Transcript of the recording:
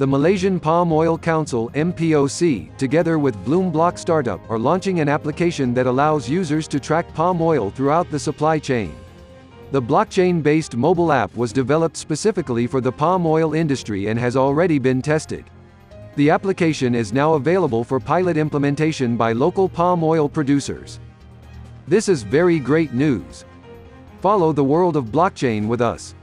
The Malaysian Palm Oil Council MPOC, together with Bloomblock Startup, are launching an application that allows users to track palm oil throughout the supply chain. The blockchain-based mobile app was developed specifically for the palm oil industry and has already been tested. The application is now available for pilot implementation by local palm oil producers. This is very great news. Follow the world of blockchain with us.